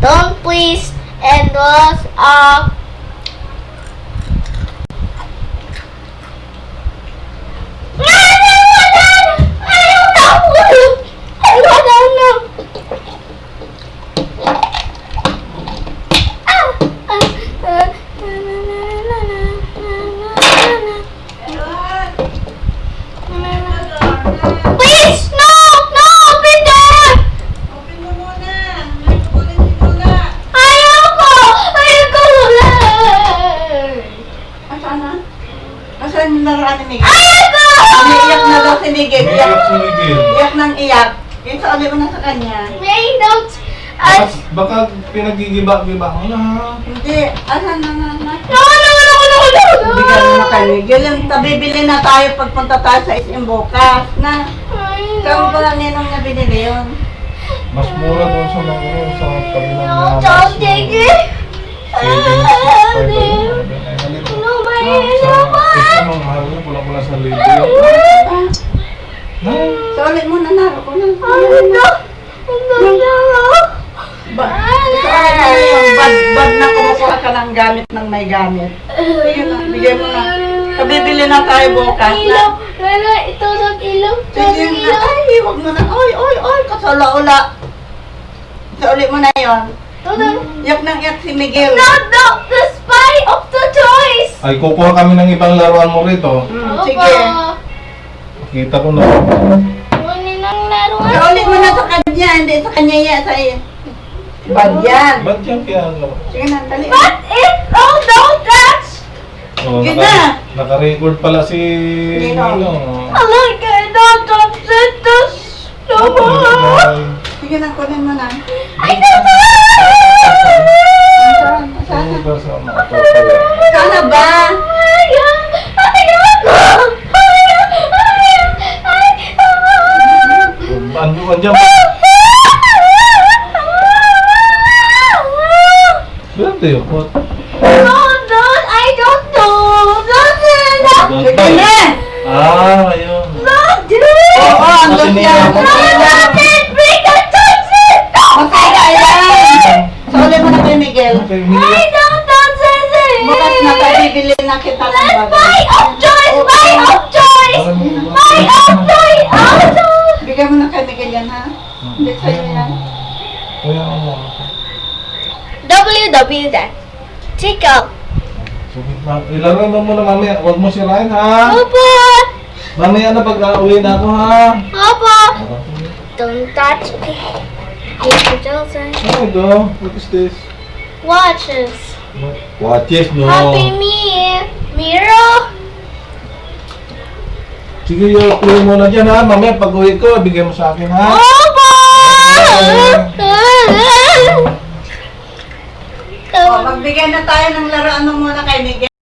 Don't please endorse our Asan yung laruan ni Miguel? Ayoko! Umiiyak na daw si Miguel. Iyak, Iyak si Miguel. iyak ng iyak. Yung sa ulit mo na sa kanya. May notes. Baka, As, baka pinagigiba-giba ko na. Hindi. Asan na na na? no, no, no, no, no, no! Bigyan mo na kay Miguel. Yung tabibili na tayo pagpunta tayo sa SM bukas. Na, kamo pa lang ninong niya binili yun. Mas mura doon sa mga sa kabilang No, mga don't take it! Ulit mo na naro ko na. No! No, no! Ba, so ulit mo na yung bad, bad na kumukuha ka ng gamit ng may gamit. Sige na, bigyan mo na. Kabibili na tayo bukas na. Ilaw! Lala, ito ng ilaw! Sige na, ay, huwag mo na. Oy, oy, oy, kasala-ula. So ulit mo na yon. Ito ng... Yak nang yak si Miguel. No, no! The spy of the toys! ay kukuha kami ng ibang laruan mo rito. Opo. sige. Kita ko na. Laruan So ulit mo na sa kanya, hindi sa kanya yan. Sa Bad yan. Ba't yan piano? Sige na, dali. But it... Oh, don't touch! Oh, Yun naka, naka-record pala si. Ninong. I like it! Don't touch it! Sige na, kunin mo na. I don't Grabe yun. What? Sige na. Ah, ayun. Oo, ang Kasi yan. Ninong. Masaya yan. So ulit mo na kay Miguel. Okay, Miguel. Bukas na tayo bibili na kita ng bagay. Bigyan mo na kay Miguel yan ha. Hindi sa'yo yan. Kaya ano. WW that. Take up. Sige, ma- ilaro mo muna mamaya. Huwag mo sirain ha. Opo! Mamaya na pag uwi na ako ha. Opo! Don't touch me. Ano ito? What is this? Watches. Watches no. Happy me. Mirror. Sige, yung mo na dyan ha. Mamaya pag uwi ko, bigay mo sa akin ha. Opo! Magbigay na tayo ng laruan mo muna kay Miguel.